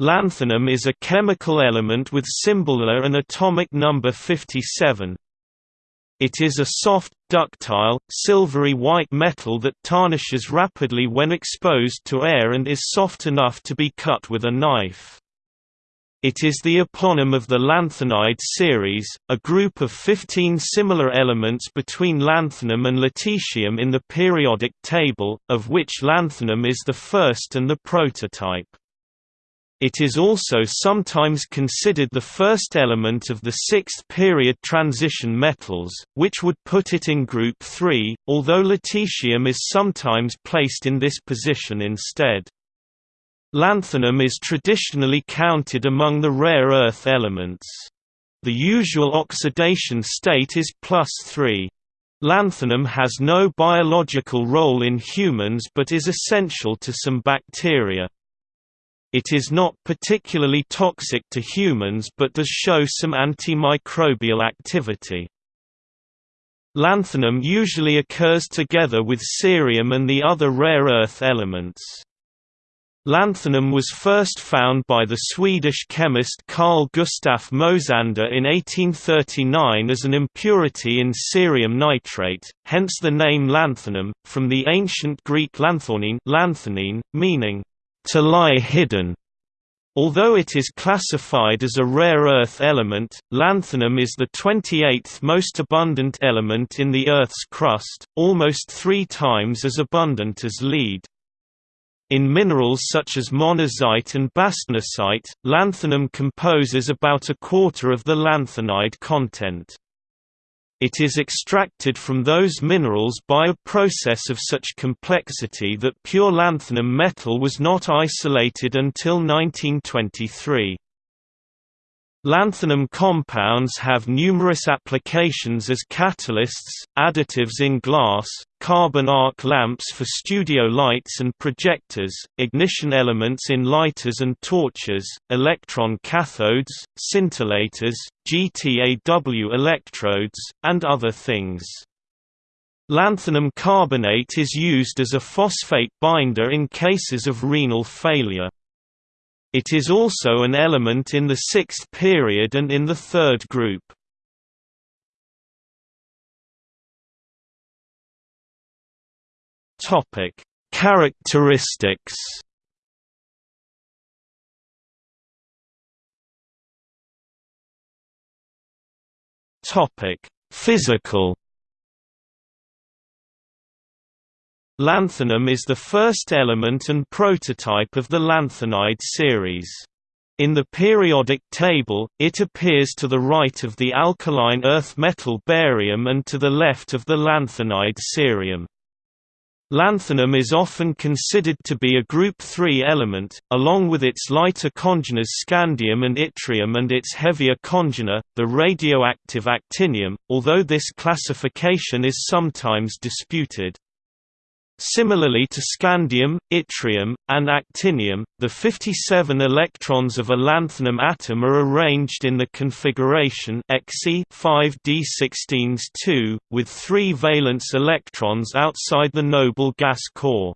Lanthanum is a chemical element with symbol La and atomic number 57. It is a soft, ductile, silvery white metal that tarnishes rapidly when exposed to air and is soft enough to be cut with a knife. It is the eponym of the lanthanide series, a group of 15 similar elements between lanthanum and lutetium in the periodic table, of which lanthanum is the first and the prototype. It is also sometimes considered the first element of the sixth period transition metals, which would put it in group 3, although lutetium is sometimes placed in this position instead. Lanthanum is traditionally counted among the rare earth elements. The usual oxidation state is plus 3. Lanthanum has no biological role in humans but is essential to some bacteria. It is not particularly toxic to humans but does show some antimicrobial activity. Lanthanum usually occurs together with cerium and the other rare earth elements. Lanthanum was first found by the Swedish chemist Carl Gustaf Mosander in 1839 as an impurity in cerium nitrate, hence the name lanthanum, from the ancient Greek lanthanein, meaning to lie hidden. Although it is classified as a rare earth element, lanthanum is the 28th most abundant element in the Earth's crust, almost three times as abundant as lead. In minerals such as monazite and bastnasite, lanthanum composes about a quarter of the lanthanide content. It is extracted from those minerals by a process of such complexity that pure lanthanum metal was not isolated until 1923. Lanthanum compounds have numerous applications as catalysts, additives in glass, carbon arc lamps for studio lights and projectors, ignition elements in lighters and torches, electron cathodes, scintillators, GTAW electrodes, and other things. Lanthanum carbonate is used as a phosphate binder in cases of renal failure. It is also an element in the sixth period and in the third group. Topic: Characteristics. Topic: Physical Lanthanum is the first element and prototype of the lanthanide series. In the periodic table, it appears to the right of the alkaline earth metal barium and to the left of the lanthanide cerium. Lanthanum is often considered to be a group 3 element, along with its lighter congeners scandium and yttrium and its heavier congener, the radioactive actinium, although this classification is sometimes disputed. Similarly to scandium, yttrium, and actinium, the 57 electrons of a lanthanum atom are arranged in the configuration Xe 5d16s2, with three valence electrons outside the noble gas core.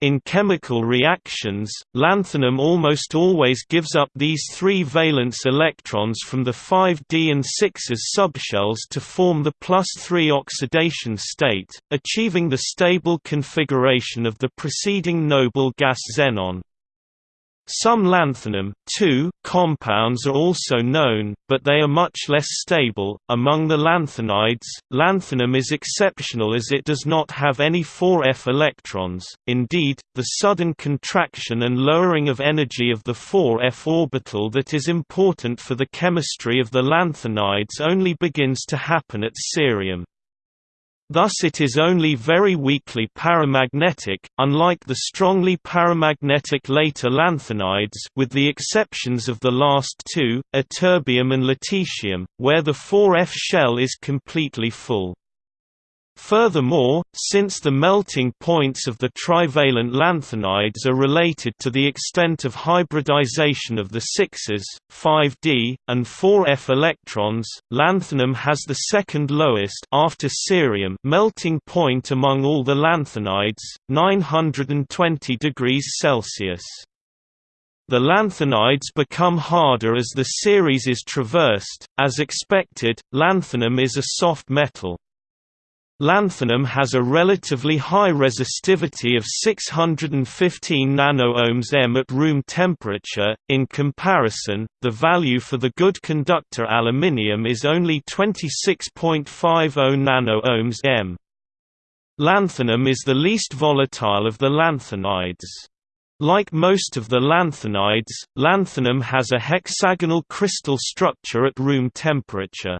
In chemical reactions, lanthanum almost always gives up these three valence electrons from the 5d and 6s subshells to form the plus 3 oxidation state, achieving the stable configuration of the preceding noble gas xenon. Some lanthanum compounds are also known, but they are much less stable. Among the lanthanides, lanthanum is exceptional as it does not have any 4f electrons. Indeed, the sudden contraction and lowering of energy of the 4f orbital that is important for the chemistry of the lanthanides only begins to happen at cerium. Thus it is only very weakly paramagnetic, unlike the strongly paramagnetic later lanthanides with the exceptions of the last two, ytterbium and lutetium, where the 4F shell is completely full. Furthermore, since the melting points of the trivalent lanthanides are related to the extent of hybridization of the 6s, 5d, and 4f electrons, lanthanum has the second lowest after cerium melting point among all the lanthanides, 920 degrees Celsius. The lanthanides become harder as the series is traversed. As expected, lanthanum is a soft metal. Lanthanum has a relatively high resistivity of 615 nano-ohms m at room temperature. In comparison, the value for the good conductor aluminium is only 26.50 nano-ohms m. Lanthanum is the least volatile of the lanthanides. Like most of the lanthanides, lanthanum has a hexagonal crystal structure at room temperature.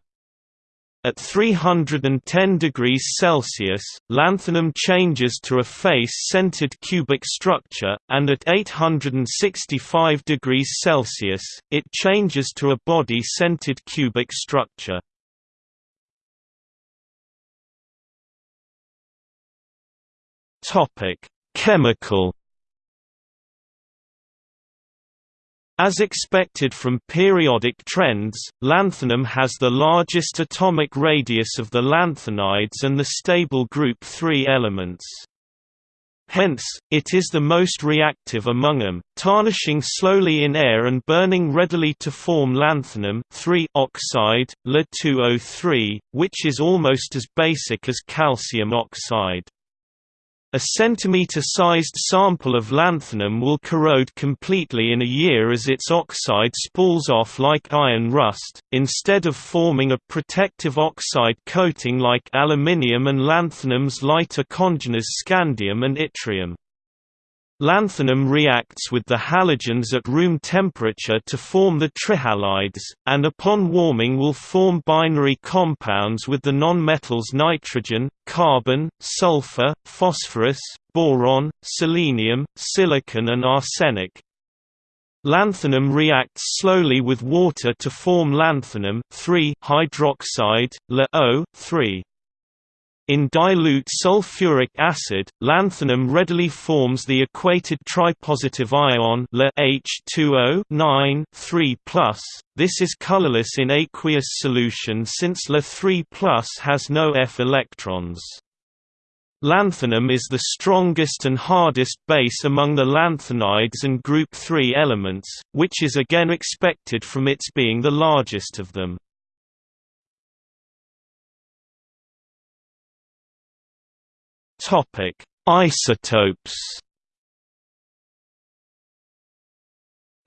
At 310 degrees Celsius, lanthanum changes to a face-centered cubic structure, and at 865 degrees Celsius, it changes to a body-centered cubic structure. Chemical As expected from periodic trends, lanthanum has the largest atomic radius of the lanthanides and the stable group 3 elements. Hence, it is the most reactive among them, tarnishing slowly in air and burning readily to form lanthanum oxide, La2O3, which is almost as basic as calcium oxide. A centimeter-sized sample of lanthanum will corrode completely in a year as its oxide spools off like iron rust, instead of forming a protective oxide coating like aluminium and lanthanum's lighter congeners scandium and yttrium. Lanthanum reacts with the halogens at room temperature to form the trihalides, and upon warming will form binary compounds with the nonmetals nitrogen, carbon, sulfur, phosphorus, boron, selenium, silicon and arsenic. Lanthanum reacts slowly with water to form lanthanum hydroxide, La-O-3. In dilute sulfuric acid, lanthanum readily forms the aquated tripositive ion La H2O 9 3 This is colorless in aqueous solution since La 3 has no F electrons. Lanthanum is the strongest and hardest base among the lanthanides and group 3 elements, which is again expected from its being the largest of them. Topic: Isotopes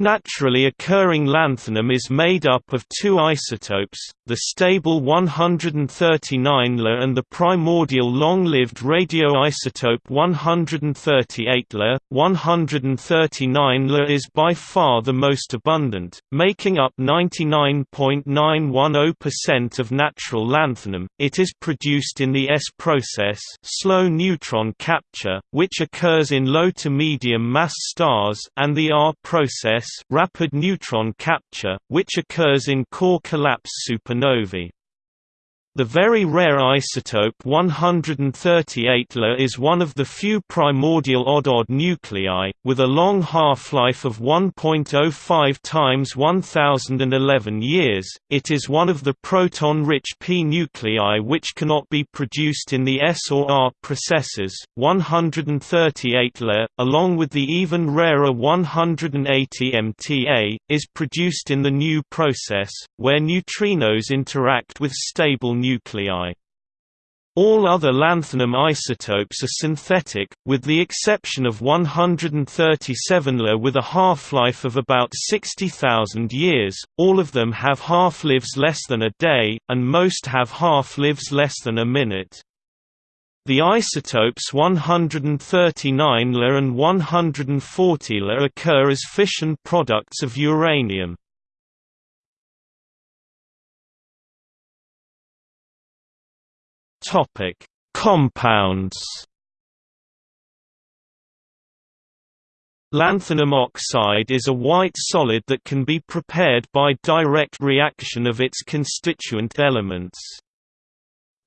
Naturally occurring lanthanum is made up of two isotopes, the stable 139 La and the primordial long-lived radioisotope 138 La. 139 La is by far the most abundant, making up 99.910% of natural lanthanum. It is produced in the S process, slow neutron capture, which occurs in low to medium mass stars, and the R process rapid neutron capture, which occurs in core collapse supernovae. The very rare isotope 138 La is one of the few primordial odd-odd nuclei, with a long half-life of 1.05 times 1011 years. It is one of the proton-rich p nuclei which cannot be produced in the S or R processes. 138 La, along with the even rarer 180 MTA, is produced in the nu process, where neutrinos interact with stable nuclei. All other lanthanum isotopes are synthetic, with the exception of 137 La with a half-life of about 60,000 years, all of them have half-lives less than a day, and most have half-lives less than a minute. The isotopes 139 La and 140 La occur as fission products of uranium. Topic: Compounds. Lanthanum oxide is a white solid that can be prepared by direct reaction of its constituent elements.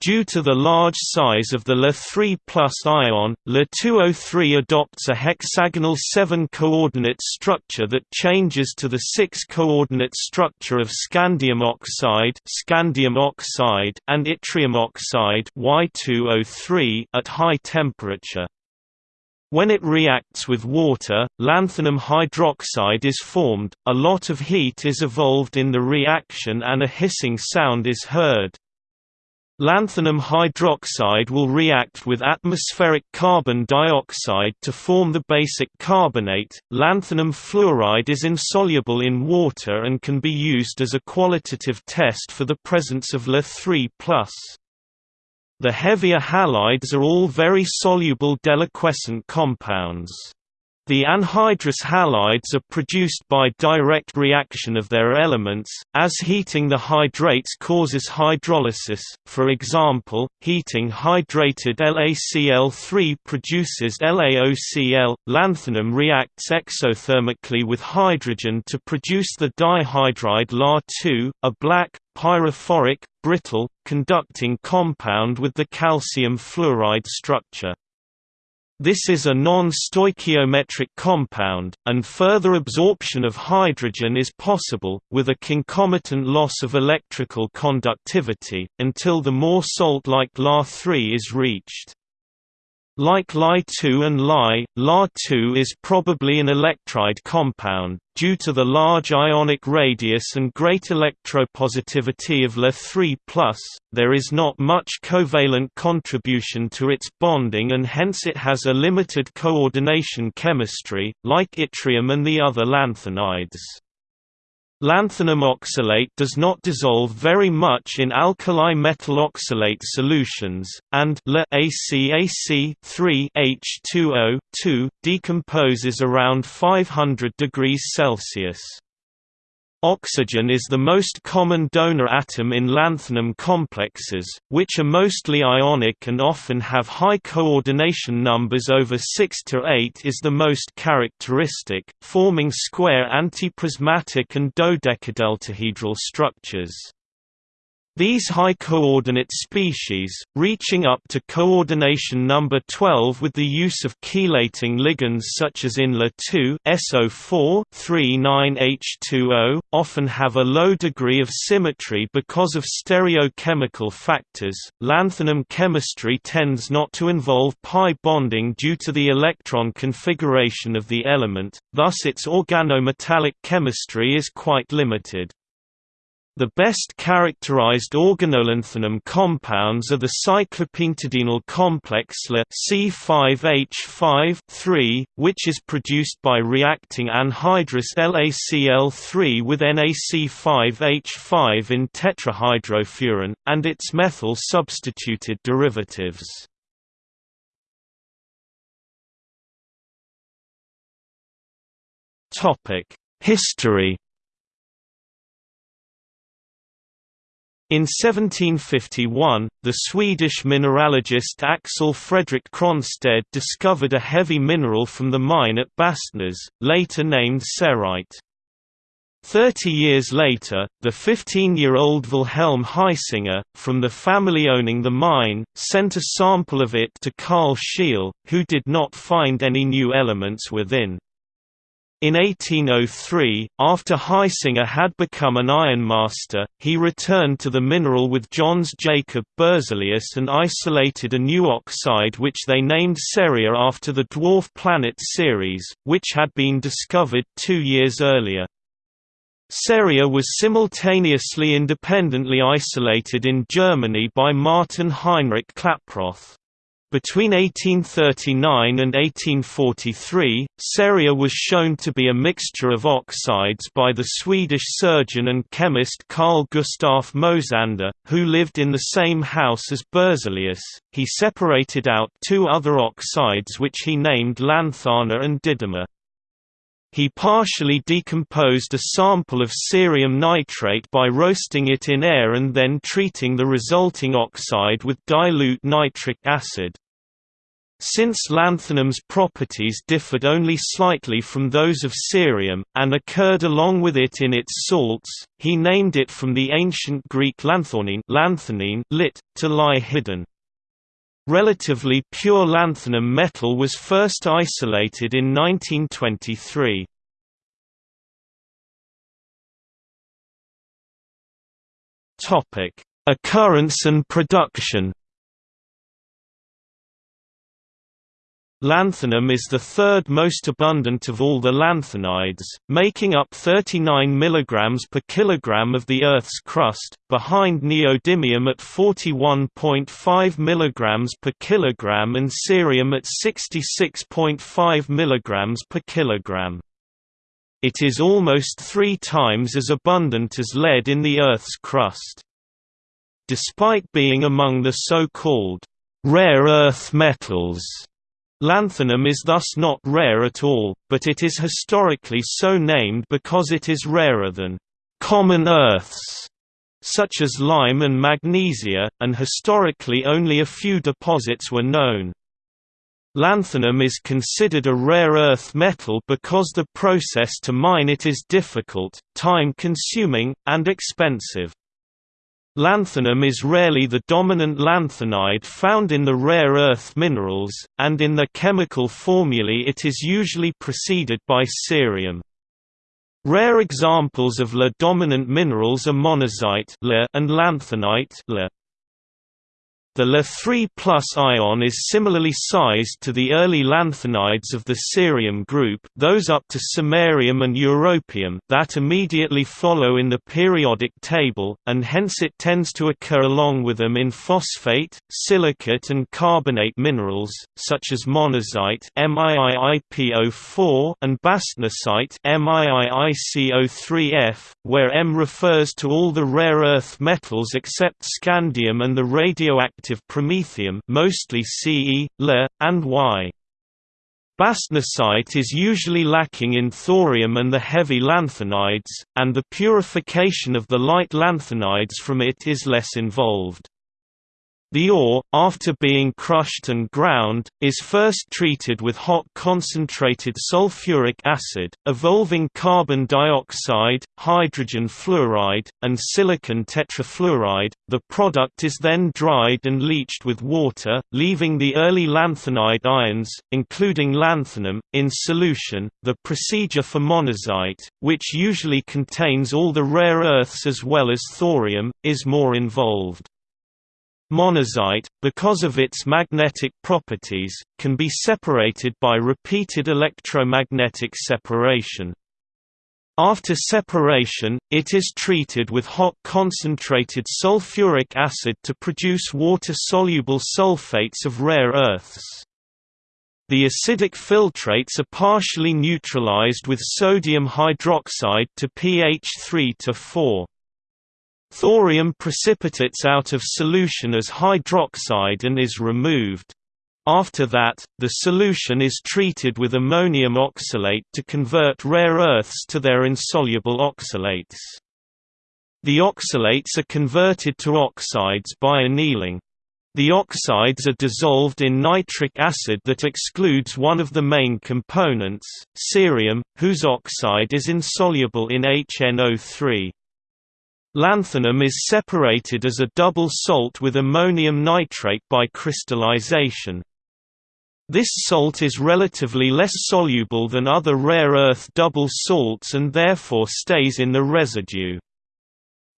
Due to the large size of the La3 ion, La2O3 adopts a hexagonal 7-coordinate structure that changes to the 6-coordinate structure of scandium oxide, scandium oxide and yttrium oxide Y2O3 at high temperature. When it reacts with water, lanthanum hydroxide is formed, a lot of heat is evolved in the reaction and a hissing sound is heard. Lanthanum hydroxide will react with atmospheric carbon dioxide to form the basic carbonate. Lanthanum fluoride is insoluble in water and can be used as a qualitative test for the presence of La3+. The heavier halides are all very soluble deliquescent compounds. The anhydrous halides are produced by direct reaction of their elements, as heating the hydrates causes hydrolysis, for example, heating hydrated LaCl3 produces LaOCl. Lanthanum reacts exothermically with hydrogen to produce the dihydride La2, a black, pyrophoric, brittle, conducting compound with the calcium fluoride structure. This is a non-stoichiometric compound, and further absorption of hydrogen is possible, with a concomitant loss of electrical conductivity, until the more salt-like La3 is reached. Like Li2 and Li, La2 is probably an electride compound, due to the large ionic radius and great electropositivity of La3+, there is not much covalent contribution to its bonding and hence it has a limited coordination chemistry, like yttrium and the other lanthanides. Lanthanum oxalate does not dissolve very much in alkali metal oxalate solutions, and LaACAC 3H2O 2 decomposes around 500 degrees Celsius. Oxygen is the most common donor atom in lanthanum complexes, which are mostly ionic and often have high coordination numbers over 6 to 8 is the most characteristic, forming square antiprismatic and dodecadeltahedral structures. These high coordinate species, reaching up to coordination number 12 with the use of chelating ligands such as in La2 SO4 39H2O, often have a low degree of symmetry because of stereochemical factors. Lanthanum chemistry tends not to involve pi bonding due to the electron configuration of the element, thus its organometallic chemistry is quite limited. The best characterized organolanthanum compounds are the cyclopentadienyl complex La C5H5 which is produced by reacting anhydrous LaCl3 with NaC5H5 in tetrahydrofuran, and its methyl substituted derivatives. History In 1751, the Swedish mineralogist Axel Fredrik Cronstedt discovered a heavy mineral from the mine at Bastnäs, later named cerite. Thirty years later, the 15-year-old Wilhelm Hisinger, from the family owning the mine, sent a sample of it to Carl Scheele, who did not find any new elements within. In 1803, after Hisinger had become an ironmaster, he returned to the mineral with Jöns Jacob Berzelius and isolated a new oxide which they named Ceria after the dwarf planet Ceres, which had been discovered two years earlier. Ceria was simultaneously independently isolated in Germany by Martin Heinrich Klaproth. Between 1839 and 1843, ceria was shown to be a mixture of oxides by the Swedish surgeon and chemist Carl Gustaf Mosander, who lived in the same house as Berzelius. He separated out two other oxides which he named lanthana and didyma. He partially decomposed a sample of cerium nitrate by roasting it in air and then treating the resulting oxide with dilute nitric acid. Since lanthanum's properties differed only slightly from those of cerium, and occurred along with it in its salts, he named it from the ancient Greek lanthanein, lit, to lie hidden. Relatively pure lanthanum metal was first isolated in 1923. Occurrence and production Lanthanum is the third most abundant of all the lanthanides, making up 39 mg per kilogram of the Earth's crust, behind neodymium at 41.5 mg per kilogram and cerium at 66.5 mg per kilogram. It is almost three times as abundant as lead in the Earth's crust. Despite being among the so-called rare earth metals, Lanthanum is thus not rare at all, but it is historically so named because it is rarer than common earths such as lime and magnesia, and historically only a few deposits were known. Lanthanum is considered a rare earth metal because the process to mine it is difficult, time-consuming, and expensive. Lanthanum is rarely the dominant lanthanide found in the rare earth minerals, and in the chemical formulae it is usually preceded by cerium. Rare examples of La-dominant minerals are monazite and lanthanite the La3 ion is similarly sized to the early lanthanides of the cerium group those up to samarium and europium that immediately follow in the periodic table, and hence it tends to occur along with them in phosphate, silicate and carbonate minerals, such as monazite and bastnasite where M refers to all the rare earth metals except scandium and the radioactive radioactive promethium mostly Ce, Le, and Y. Bastnasite is usually lacking in thorium and the heavy lanthanides, and the purification of the light lanthanides from it is less involved. The ore, after being crushed and ground, is first treated with hot concentrated sulfuric acid, evolving carbon dioxide, hydrogen fluoride, and silicon tetrafluoride. The product is then dried and leached with water, leaving the early lanthanide ions, including lanthanum, in solution. The procedure for monazite, which usually contains all the rare earths as well as thorium, is more involved. Monazite, because of its magnetic properties, can be separated by repeated electromagnetic separation. After separation, it is treated with hot concentrated sulfuric acid to produce water-soluble sulfates of rare earths. The acidic filtrates are partially neutralized with sodium hydroxide to pH 3 to 4. Thorium precipitates out of solution as hydroxide and is removed. After that, the solution is treated with ammonium oxalate to convert rare earths to their insoluble oxalates. The oxalates are converted to oxides by annealing. The oxides are dissolved in nitric acid that excludes one of the main components, cerium, whose oxide is insoluble in HNO3. Lanthanum is separated as a double salt with ammonium nitrate by crystallization. This salt is relatively less soluble than other rare earth double salts and therefore stays in the residue.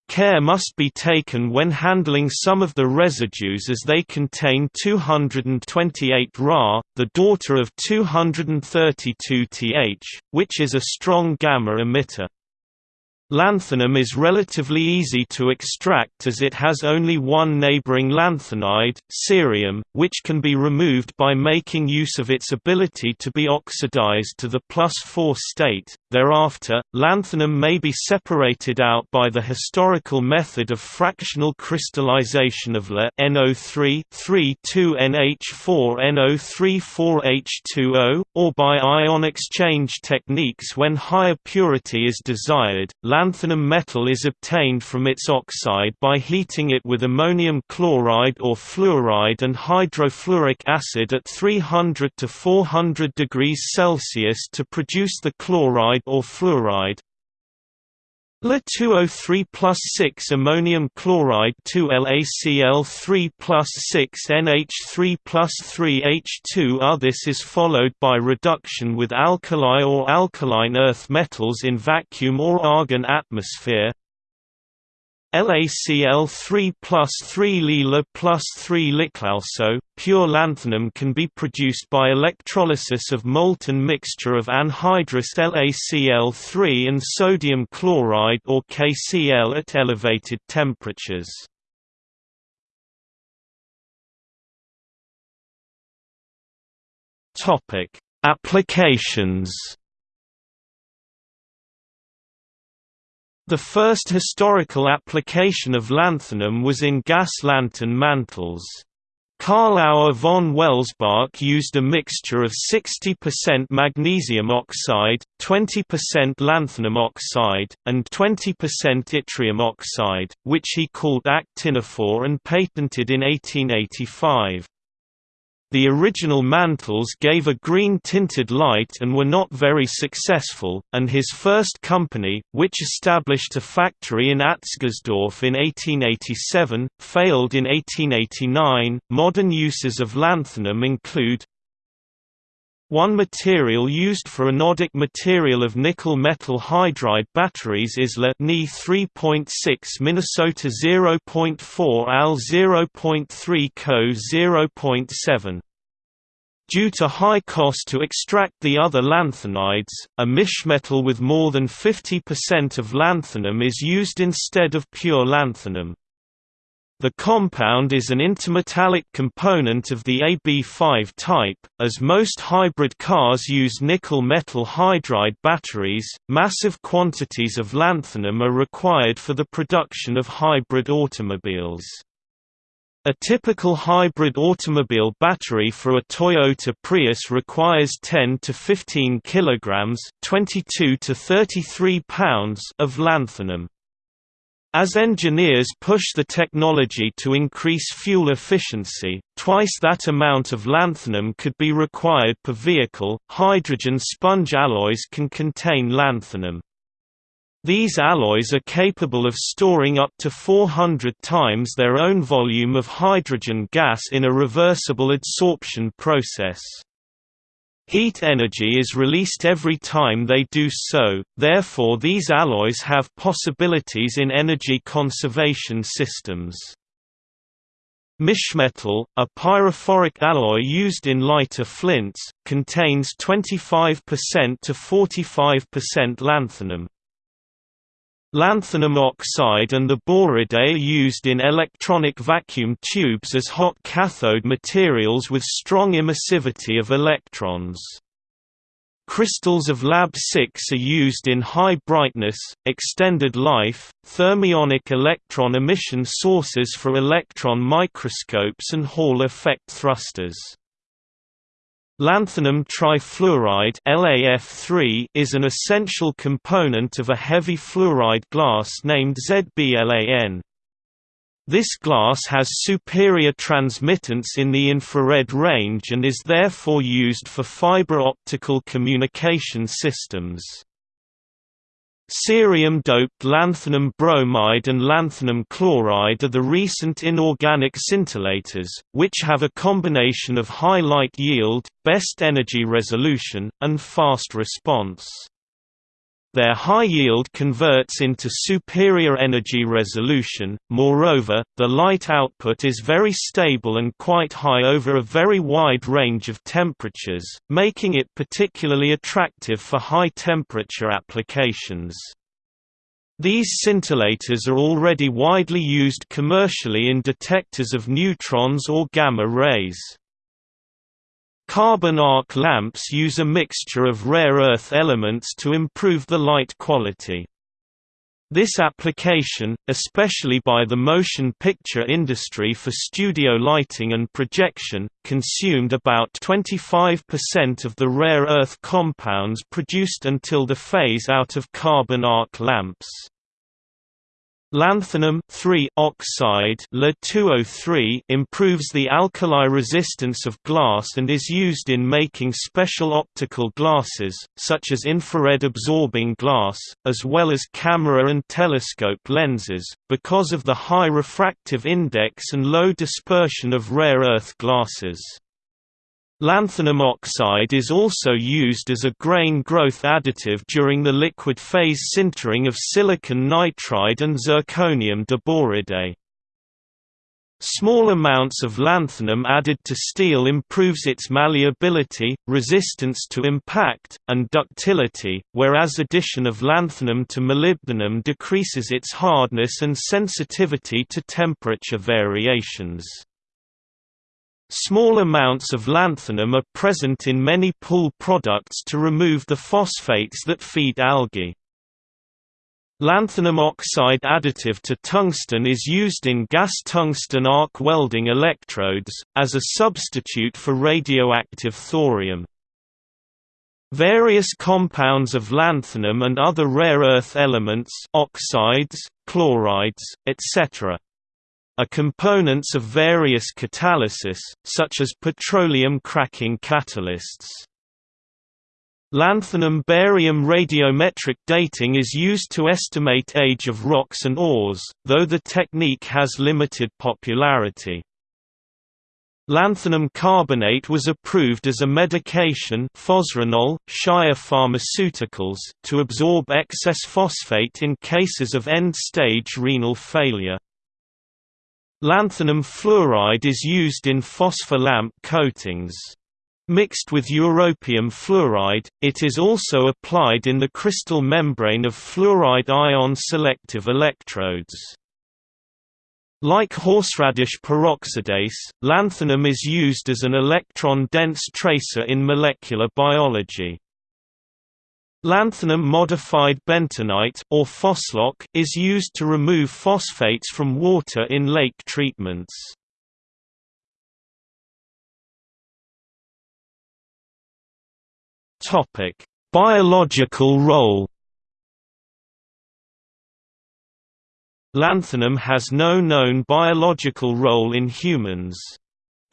Care must be taken when handling some of the residues as they contain 228 Ra, the daughter of 232 Th, which is a strong gamma emitter. Lanthanum is relatively easy to extract as it has only one neighboring lanthanide, cerium, which can be removed by making use of its ability to be oxidized to the plus 4 state. Thereafter, lanthanum may be separated out by the historical method of fractional crystallization of La NO3 3,2NH4NO34H2O, or by ion exchange techniques when higher purity is desired. Lanthanum metal is obtained from its oxide by heating it with ammonium chloride or fluoride and hydrofluoric acid at 300 to 400 degrees Celsius to produce the chloride or fluoride. La2O3 plus 6 ammonium chloride 2 LaCl3 plus 6 NH3 plus 3 H2 R. This is followed by reduction with alkali or alkaline earth metals in vacuum or argon atmosphere. LaCl3 plus 3 Lila plus 3 Liclalso. Pure lanthanum can be produced by electrolysis of molten mixture of anhydrous LaCl3 and sodium chloride or KCl at elevated temperatures. Applications. The first historical application of lanthanum was in gas lantern mantles. Karl Auer von Welsbach used a mixture of 60% magnesium oxide, 20% lanthanum oxide, and 20% yttrium oxide, which he called actinophore and patented in 1885. The original mantles gave a green-tinted light and were not very successful, and his first company, which established a factory in Atzgersdorf in 1887, failed in 1889. Modern uses of lanthanum include one material used for anodic material of nickel metal hydride batteries is La Ni 3.6 Minnesota 0.4 Al 0.3 Co 0.7. Due to high cost to extract the other lanthanides, a mischmetal with more than 50% of lanthanum is used instead of pure lanthanum. The compound is an intermetallic component of the AB5 type. As most hybrid cars use nickel metal hydride batteries, massive quantities of lanthanum are required for the production of hybrid automobiles. A typical hybrid automobile battery for a Toyota Prius requires 10 to 15 kilograms, 22 to 33 pounds of lanthanum. As engineers push the technology to increase fuel efficiency, twice that amount of lanthanum could be required per vehicle. Hydrogen sponge alloys can contain lanthanum. These alloys are capable of storing up to 400 times their own volume of hydrogen gas in a reversible adsorption process. Heat energy is released every time they do so, therefore these alloys have possibilities in energy conservation systems. Mischmetal, a pyrophoric alloy used in lighter flints, contains 25% to 45% lanthanum. Lanthanum oxide and the boride are used in electronic vacuum tubes as hot cathode materials with strong emissivity of electrons. Crystals of Lab6 are used in high brightness, extended life, thermionic electron emission sources for electron microscopes and Hall effect thrusters. Lanthanum trifluoride LAF3 is an essential component of a heavy fluoride glass named ZBLAN. This glass has superior transmittance in the infrared range and is therefore used for fiber optical communication systems. Cerium-doped lanthanum bromide and lanthanum chloride are the recent inorganic scintillators, which have a combination of high light yield, best energy resolution, and fast response. Their high yield converts into superior energy resolution, moreover, the light output is very stable and quite high over a very wide range of temperatures, making it particularly attractive for high-temperature applications. These scintillators are already widely used commercially in detectors of neutrons or gamma rays. Carbon arc lamps use a mixture of rare earth elements to improve the light quality. This application, especially by the motion picture industry for studio lighting and projection, consumed about 25% of the rare earth compounds produced until the phase-out of carbon arc lamps. Lanthanum oxide oh improves the alkali resistance of glass and is used in making special optical glasses, such as infrared absorbing glass, as well as camera and telescope lenses, because of the high refractive index and low dispersion of rare earth glasses. Lanthanum oxide is also used as a grain growth additive during the liquid phase sintering of silicon nitride and zirconium diboride. Small amounts of lanthanum added to steel improves its malleability, resistance to impact, and ductility, whereas addition of lanthanum to molybdenum decreases its hardness and sensitivity to temperature variations. Small amounts of lanthanum are present in many pool products to remove the phosphates that feed algae. Lanthanum oxide additive to tungsten is used in gas tungsten arc welding electrodes, as a substitute for radioactive thorium. Various compounds of lanthanum and other rare earth elements oxides, chlorides, etc. are components of various catalysis, such as petroleum cracking catalysts. Lanthanum-barium radiometric dating is used to estimate age of rocks and ores, though the technique has limited popularity. Lanthanum carbonate was approved as a medication Fosrenol, Shire Pharmaceuticals, to absorb excess phosphate in cases of end-stage renal failure. Lanthanum fluoride is used in phosphor lamp coatings. Mixed with europium fluoride, it is also applied in the crystal membrane of fluoride ion selective electrodes. Like horseradish peroxidase, lanthanum is used as an electron-dense tracer in molecular biology. Lanthanum-modified bentonite or phoslock is used to remove phosphates from water in lake treatments. Topic: Biological role. Lanthanum has no known biological role in humans.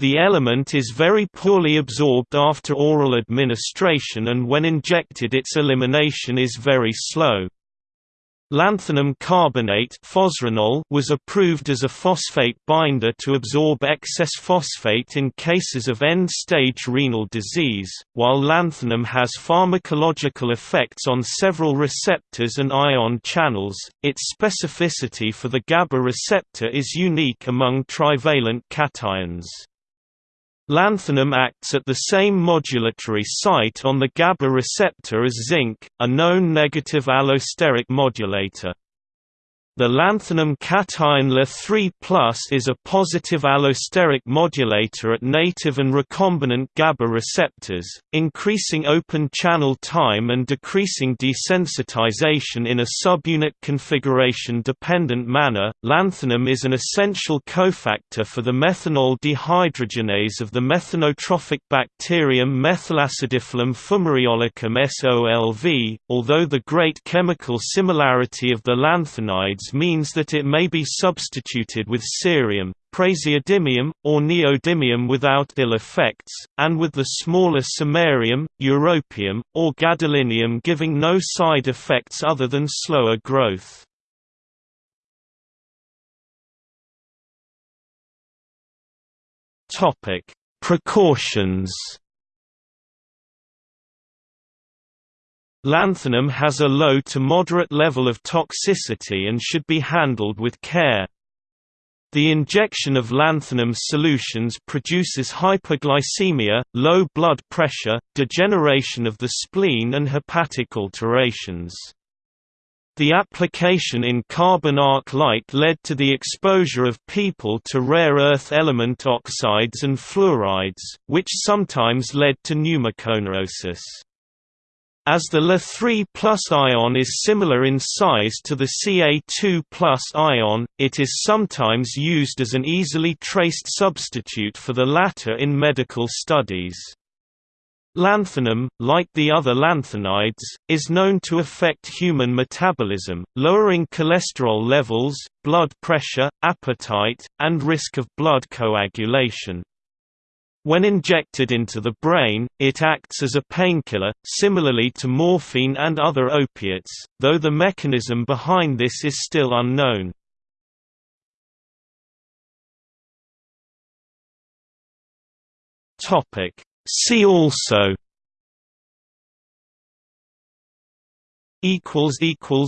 The element is very poorly absorbed after oral administration and when injected its elimination is very slow. Lanthanum carbonate was approved as a phosphate binder to absorb excess phosphate in cases of end-stage renal disease, while lanthanum has pharmacological effects on several receptors and ion channels. Its specificity for the GABA receptor is unique among trivalent cations. Lanthanum acts at the same modulatory site on the GABA receptor as zinc, a known negative allosteric modulator. The lanthanum cation La3 is a positive allosteric modulator at native and recombinant GABA receptors, increasing open channel time and decreasing desensitization in a subunit configuration-dependent manner. Lanthanum is an essential cofactor for the methanol dehydrogenase of the methanotrophic bacterium Methylacidiphilum fumariolicum SOLV, although the great chemical similarity of the lanthanides means that it may be substituted with cerium, praseodymium, or neodymium without ill effects, and with the smaller samarium, europium, or gadolinium giving no side effects other than slower growth. Precautions Lanthanum has a low to moderate level of toxicity and should be handled with care. The injection of lanthanum solutions produces hyperglycemia, low blood pressure, degeneration of the spleen and hepatic alterations. The application in carbon arc light led to the exposure of people to rare earth element oxides and fluorides, which sometimes led to pneumoconiosis. As the La3 ion is similar in size to the Ca2 ion, it is sometimes used as an easily traced substitute for the latter in medical studies. Lanthanum, like the other lanthanides, is known to affect human metabolism, lowering cholesterol levels, blood pressure, appetite, and risk of blood coagulation. When injected into the brain, it acts as a painkiller, similarly to morphine and other opiates, though the mechanism behind this is still unknown. See also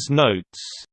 notes